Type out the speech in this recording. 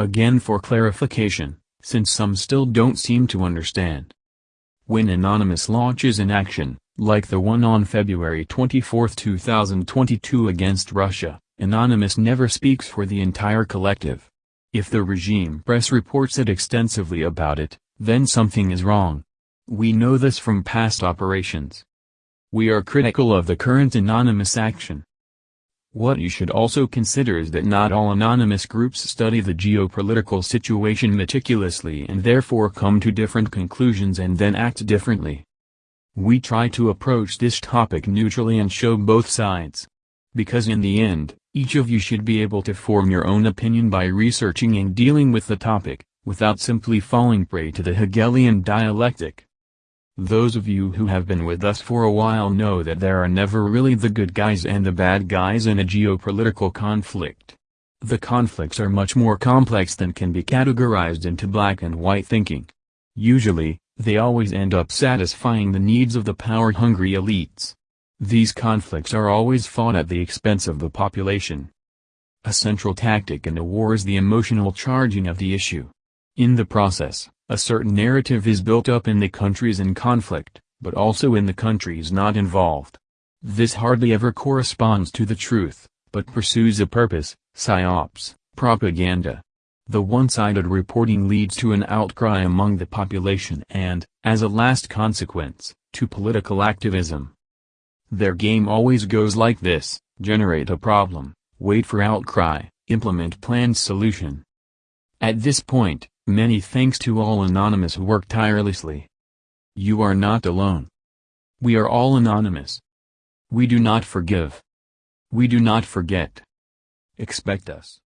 Again for clarification, since some still don't seem to understand. When Anonymous launches an action, like the one on February 24, 2022 against Russia, Anonymous never speaks for the entire collective. If the regime press reports it extensively about it, then something is wrong. We know this from past operations. We are critical of the current anonymous action. What you should also consider is that not all anonymous groups study the geopolitical situation meticulously and therefore come to different conclusions and then act differently. We try to approach this topic neutrally and show both sides. Because in the end, each of you should be able to form your own opinion by researching and dealing with the topic, without simply falling prey to the Hegelian dialectic. Those of you who have been with us for a while know that there are never really the good guys and the bad guys in a geopolitical conflict. The conflicts are much more complex than can be categorized into black and white thinking. Usually, they always end up satisfying the needs of the power-hungry elites. These conflicts are always fought at the expense of the population. A central tactic in a war is the emotional charging of the issue. In the process, a certain narrative is built up in the countries in conflict, but also in the countries not involved. This hardly ever corresponds to the truth, but pursues a purpose, psyops, propaganda. The one-sided reporting leads to an outcry among the population and, as a last consequence, to political activism. Their game always goes like this, generate a problem, wait for outcry, implement planned solution. At this point, Many thanks to all anonymous who work tirelessly. You are not alone. We are all anonymous. We do not forgive. We do not forget. Expect us.